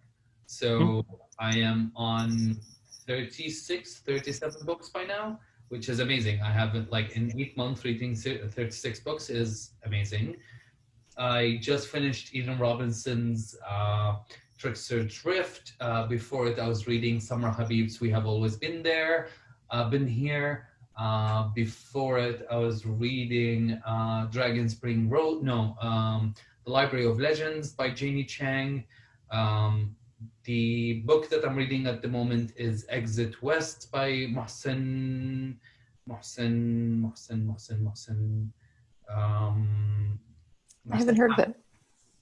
So mm-hmm. I am on 36, 37 books by now, which is amazing. I haven't like in eight months reading 36 books is amazing. I just finished Eden Robinson's uh, Trickster Drift. Uh, before it, I was reading Samra Habib's We Have Always Been There, uh, Been Here. Uh, before it, I was reading uh, Dragon Spring Road, no, um, The Library of Legends by Janie Chang. Um, the book that I'm reading at the moment is Exit West by Mohsin, Mohsin, Mohsin, Mohsin, Mohsin. Um, I haven't heard of it.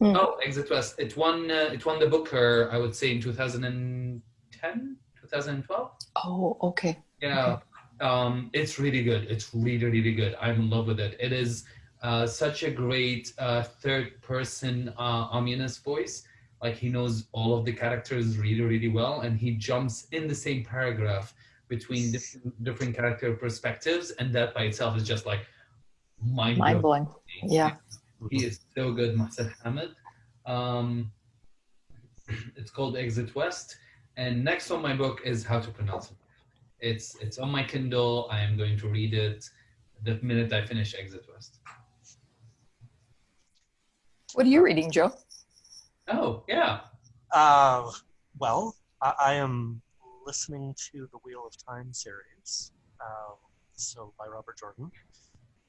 Mm. Oh, Exit West. It won. Uh, it won the Booker. I would say in 2010, 2012. Oh, okay. Yeah, okay. Um, it's really good. It's really, really good. I'm in love with it. It is uh, such a great uh, third-person uh, ominous voice like he knows all of the characters really, really well, and he jumps in the same paragraph between different, different character perspectives, and that by itself is just like mind, mind blowing. Yeah, he is so good, Mohsin Hamid. Um, it's called Exit West, and next on my book is How to Pronounce it. It's it's on my Kindle. I am going to read it the minute I finish Exit West. What are you reading, Joe? Oh, yeah. Uh, well, I, I, am listening to the Wheel of Time series, uh, so by Robert Jordan.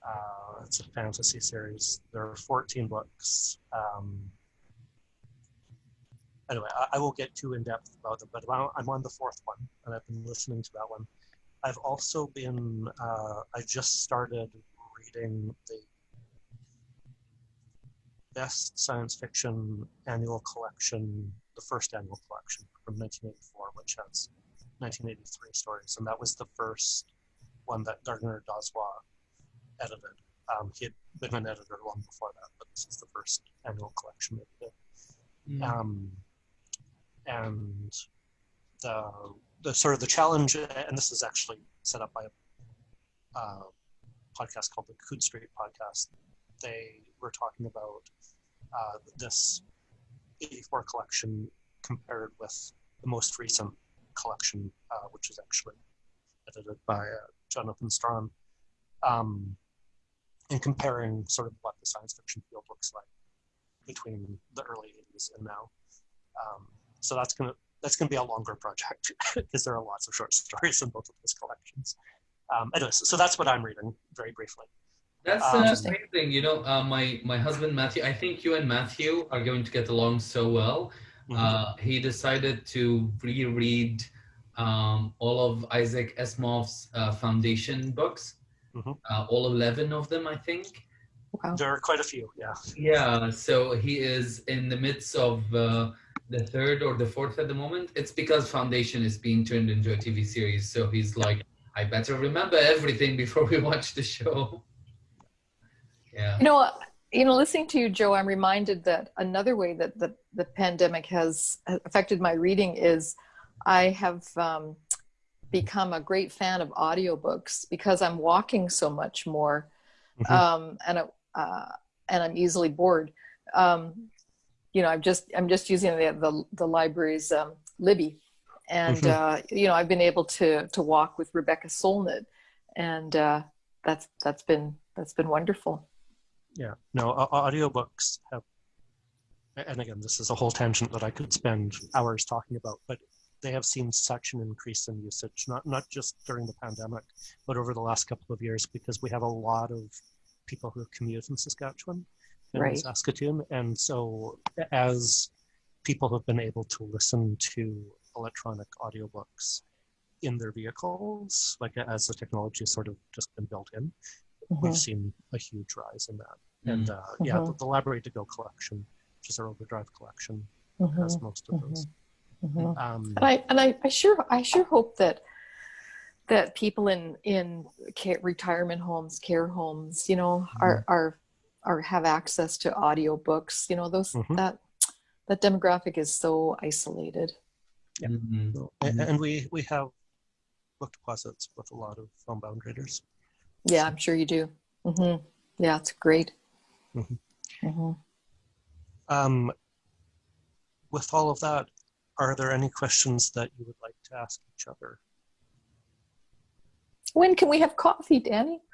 Uh, it's a fantasy series. There are 14 books. Um, anyway, I, I, won't get too in depth about them, but I'm on the fourth one, and I've been listening to that one. I've also been, uh, I just started reading the best science fiction annual collection, the first annual collection from 1984, which has 1983 stories, and that was the first one that Gardner Dozois edited. Um, he had been an editor long before that, but this is the first annual collection that he did. Mm. Um, and the, the sort of the challenge, and this is actually set up by a uh, podcast called the Coode Street Podcast. They were talking about uh, this 84 collection compared with the most recent collection, uh, which is actually edited by uh, Jonathan Strahan, um, and comparing sort of what the science fiction field looks like between the early 80s and now. Um, so that's gonna that's gonna be a longer project because there are lots of short stories in both of those collections. Um, anyways, so that's what I'm reading very briefly. That's Um, Interesting. amazing. You know, uh, my my husband Matthew. I think you and Matthew are going to get along so well. Mhm. Uh, he decided to reread um, all of Isaac Asimov's uh, Foundation books, Mhm. uh, all eleven of them, I think. Wow. there are quite a few, yeah. Yeah, so he is in the midst of uh, the third or the fourth at the moment. It's because Foundation is being turned into a TV series, so he's like, I better remember everything before we watch the show. Yeah. You know, you know, listening to you, Joe, I'm reminded that another way that the, the pandemic has affected my reading is I have um, become a great fan of audiobooks because I'm walking so much more, Mhm. um, and it- uh, and I'm easily bored. Um, you know, I'm just I'm just using the the, the library's um, Libby, and Mhm. uh, you know, I've been able to to walk with Rebecca Solnit, and uh, that's that's been that's been wonderful. Yeah, no, audiobooks have, and again, this is a whole tangent that I could spend hours talking about, but they have seen such an increase in usage, not, not just during the pandemic, but over the last couple of years, because we have a lot of people who commute in Saskatchewan and Right. Saskatoon. And so as people have been able to listen to electronic audiobooks in their vehicles, like as the technology has sort of just been built in, we've seen a huge rise in that. And uh, yeah, the, Mhm. the Library to Go collection, which is our overdrive collection, Mhm, has most of those. Um, And I and I, I sure I sure hope that that people in in care, retirement homes, care homes, you know, are are are have access to audiobooks. You know, those Mhm. that that demographic is so isolated. Yeah. Mhm. and, and we we have book deposits with a lot of homebound readers. Yeah, I'm sure you do. hmm Yeah, it's great. Mhm. hmm Um, with all of that, are there any questions that you would like to ask each other? When can we have coffee, Danny?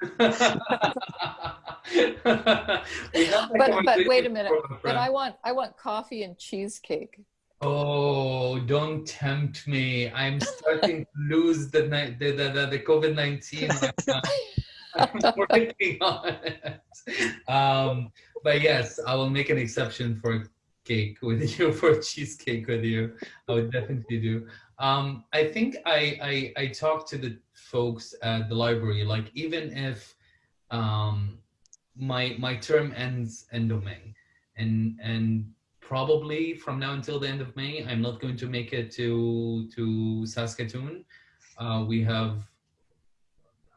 We have that But but wait a minute. But. I want I want coffee and cheesecake. Oh, don't tempt me. I'm starting to lose the ni- the the, the, the COVID nineteen. Working on it. Um, but yes, I will make an exception for cake with you, for cheesecake with you. I would definitely do. Um, I think I, I I talked to the folks at the library. Like even if um, my my term ends end of May, and and probably from now until the end of May, I'm not going to make it to to Saskatoon. Uh, we have.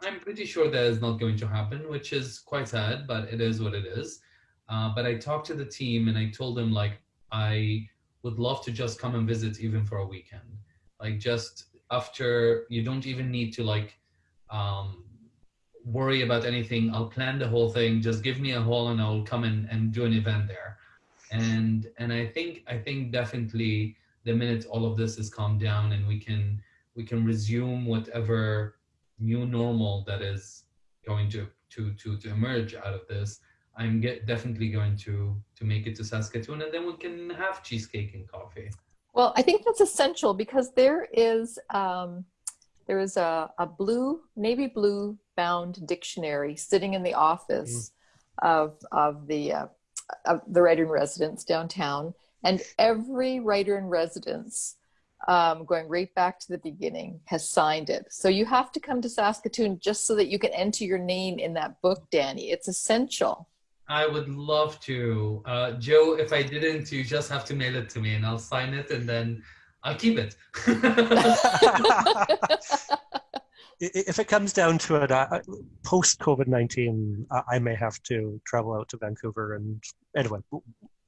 I'm pretty sure that is not going to happen, which is quite sad, but it is what it is. Uh, but I talked to the team and I told them like I would love to just come and visit even for a weekend. Like just after you don't even need to like um, worry about anything. I'll plan the whole thing. Just give me a hall and I'll come in and do an event there. And and I think I think definitely the minute all of this is calmed down and we can we can resume whatever new normal that is going to to to, to emerge out of this i'm get, definitely going to to make it to saskatoon and then we can have cheesecake and coffee. Well, I think that's essential because there is um, there is a, a blue navy blue bound dictionary sitting in the office of of the uh, of the writer in residence downtown, and every writer in residence, um, going right back to the beginning, has signed it. So you have to come to Saskatoon just so that you can enter your name in that book, Danny. It's essential. i would love to uh, joe if i didn't you just have to mail it to me and i'll sign it and then i'll keep it if it comes down to it, uh, post COVID 19, uh, I may have to travel out to Vancouver. And anyway,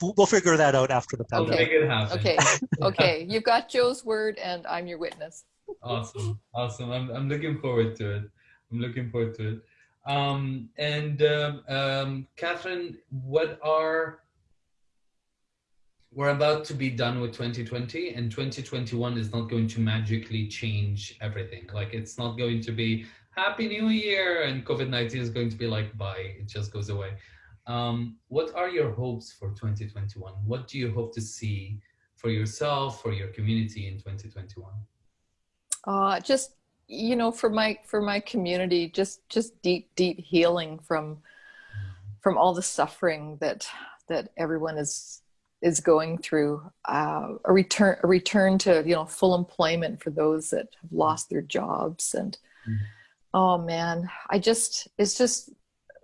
we'll, we'll figure that out after the pandemic. Make it. Okay. Okay. You've got Joe's word, and I'm your witness. awesome. Awesome. I'm, I'm looking forward to it. I'm looking forward to it. Um, and um, um, Katherine, what are we're about to be done with 2020 and 2021 is not going to magically change everything like it's not going to be happy new year and covid-19 is going to be like bye it just goes away um, what are your hopes for 2021 what do you hope to see for yourself for your community in 2021 uh, just you know for my for my community just just deep deep healing from from all the suffering that that everyone is is going through. Uh, a return a return to you know full employment for those that have lost their jobs and mm. oh man. I just it's just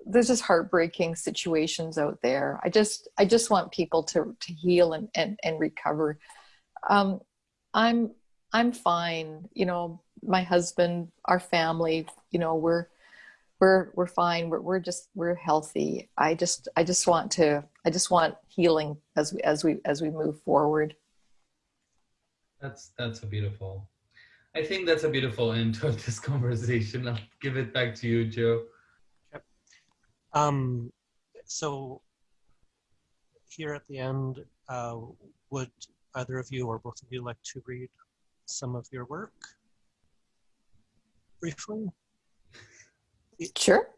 there's just heartbreaking situations out there. I just i just want people to to heal and and, and recover. Um i'm i'm fine. You know my husband our family you know we're we're we're fine. We're, we're just we're healthy. I just i just want to i just want healing as we as we as we move forward. That's that's a beautiful i think that's a beautiful end to this conversation. I'll give it back to you joe. Um so here at the end uh, would either of you or both of you like to read some of your work briefly Sure.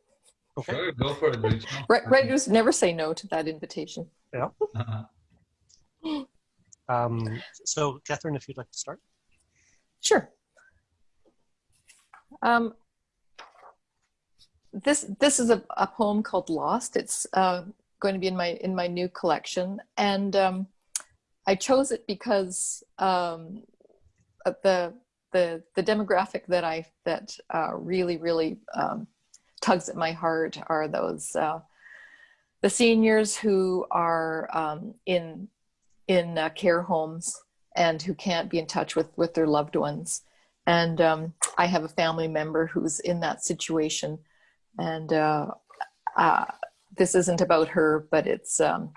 Okay. Sure, go for it. Right, writers never say no to that invitation. Yeah. Uh-huh. um, so, Katherine, if you'd like to start. Sure. Um, this this is a, a poem called Lost. It's uh, going to be in my in my new collection, and um, I chose it because um, the the the demographic that I that uh, really really um, tugs at my heart are those uh, the seniors who are um, in in uh, care homes and who can't be in touch with with their loved ones. And um, I have a family member who's in that situation, and uh, uh this isn't about her, but it's um,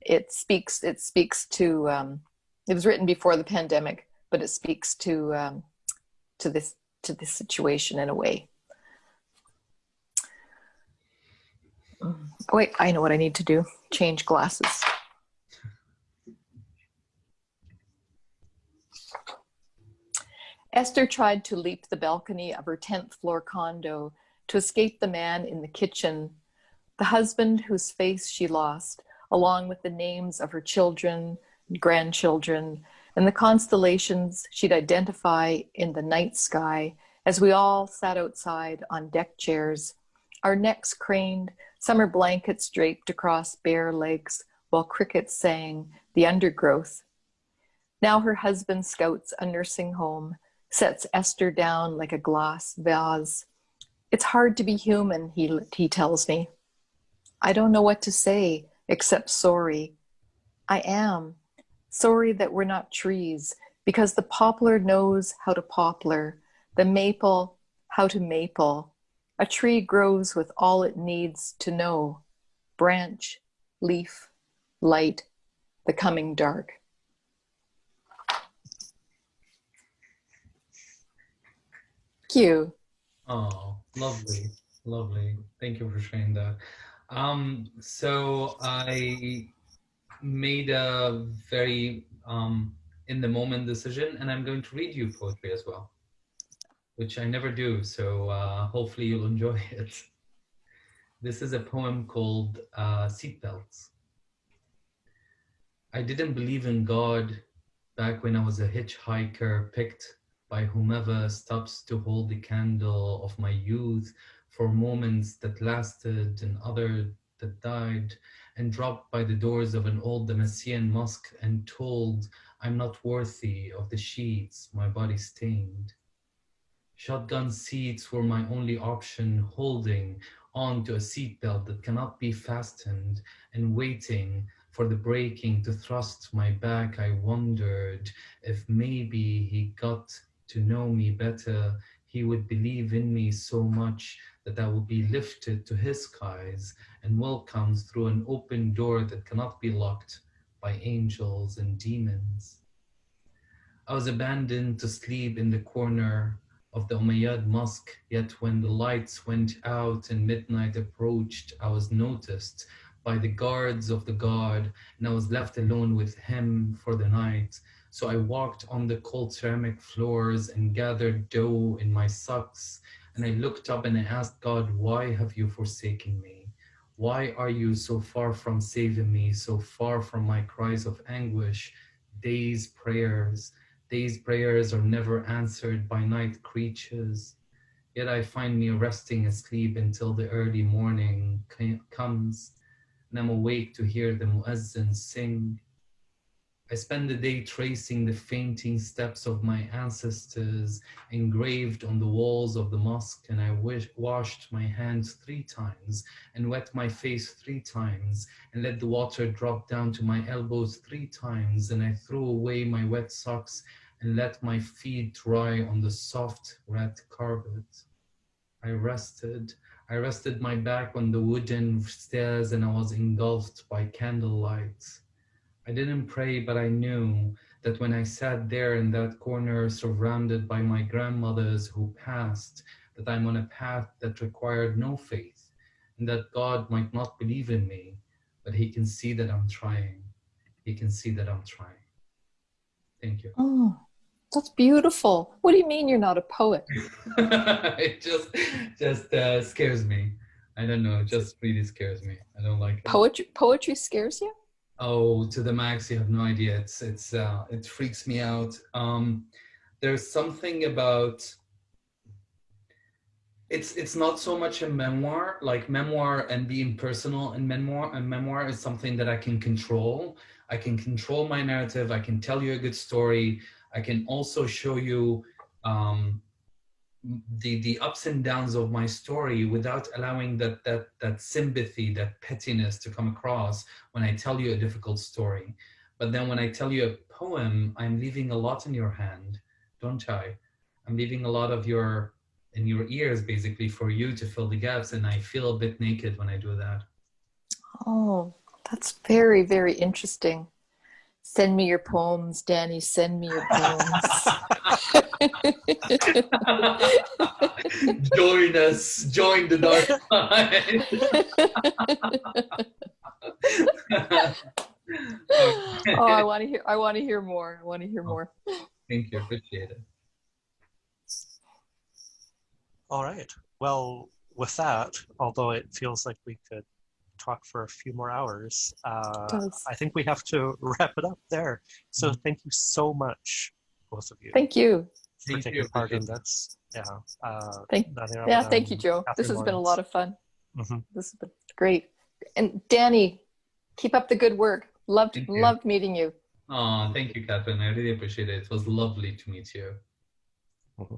it speaks it speaks to um, it was written before the pandemic, but it speaks to um, to this to this situation in a way. Oh, wait, I know what I need to do. Change glasses. Esther tried to leap the balcony of her 10th floor condo to escape the man in the kitchen, the husband whose face she lost, along with the names of her children, grandchildren, and the constellations she'd identify in the night sky as we all sat outside on deck chairs, our necks craned, summer blankets draped across bare legs while crickets sang the undergrowth. Now her husband scouts a nursing home, sets Esther down like a glass vase. It's hard to be human, he, he tells me. I don't know what to say except sorry. I am. Sorry that we're not trees, because the poplar knows how to poplar, the maple how to maple, a tree grows with all it needs to know branch, leaf, light, the coming dark. Cue. Oh, lovely, lovely. Thank you for sharing that. Um, so I made a very um, in the moment decision, and I'm going to read you poetry as well which I never do. So uh, hopefully you'll enjoy it. This is a poem called uh, Seatbelts. I didn't believe in God back when I was a hitchhiker picked by whomever stops to hold the candle of my youth for moments that lasted and other that died and dropped by the doors of an old Damascene mosque and told I'm not worthy of the sheets my body stained. Shotgun seats were my only option, holding on to a seatbelt that cannot be fastened and waiting for the braking to thrust my back. I wondered if maybe he got to know me better he would believe in me so much that I will be lifted to his skies and welcomed through an open door that cannot be locked by angels and demons. I was abandoned to sleep in the corner of the Umayyad Mosque, yet when the lights went out and midnight approached, I was noticed by the guards of the guard and I was left alone with him for the night. So I walked on the cold ceramic floors and gathered dough in my socks. And I looked up and I asked God, why have you forsaken me? Why are you so far from saving me, so far from my cries of anguish? Days prayers, Days prayers are never answered by night creatures. Yet I find me resting asleep until the early morning comes and I'm awake to hear the muezzin sing. I spend the day tracing the fainting steps of my ancestors engraved on the walls of the mosque and I washed my hands three times and wet my face three times and let the water drop down to my elbows three times and I threw away my wet socks and let my feet dry on the soft red carpet. I rested. I rested my back on the wooden stairs and I was engulfed by candlelight. I didn't pray, but I knew that when I sat there in that corner surrounded by my grandmothers who passed, that I'm on a path that required no faith and that God might not believe in me, but he can see that I'm trying. He can see that I'm trying. Thank you. Oh, that's beautiful. What do you mean you're not a poet? it just just uh, scares me. I don't know. It just really scares me. I don't like it. Poetry, poetry scares you? Oh, to the max, you have no idea. It's it's uh, it freaks me out. Um, there's something about it's it's not so much a memoir, like memoir and being personal and memoir and memoir is something that I can control. I can control my narrative. I can tell you a good story. I can also show you um, the the ups and downs of my story without allowing that that that sympathy that pettiness to come across when i tell you a difficult story. But then when i tell you a poem i'm leaving a lot in your hand don't i? I'm leaving a lot of your in your ears basically for you to fill the gaps and i feel a bit naked when i do that. Oh that's very very interesting send me your poems danny send me your poems join us, join the dark side. oh, I want to hear. I want to hear more. I want to hear oh, more. Thank you. Appreciate it. All right. Well, with that, although it feels like we could talk for a few more hours, uh, I think we have to wrap it up there. So mm-hmm. thank you so much, both of you. Thank you for thank taking you. part in this. Yeah. Uh, thank, yeah, thank you, Joe. This has been a lot of fun. Mm-hmm. This has been great. And Danny, keep up the good work. Loved loved meeting you. Oh, thank you, Katherine. I really appreciate it. It was lovely to meet you. Mm-hmm.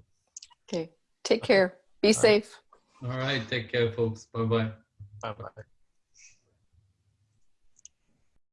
Okay. Take care. Be All safe. Right. All right. Take care, folks. Bye bye. Bye bye.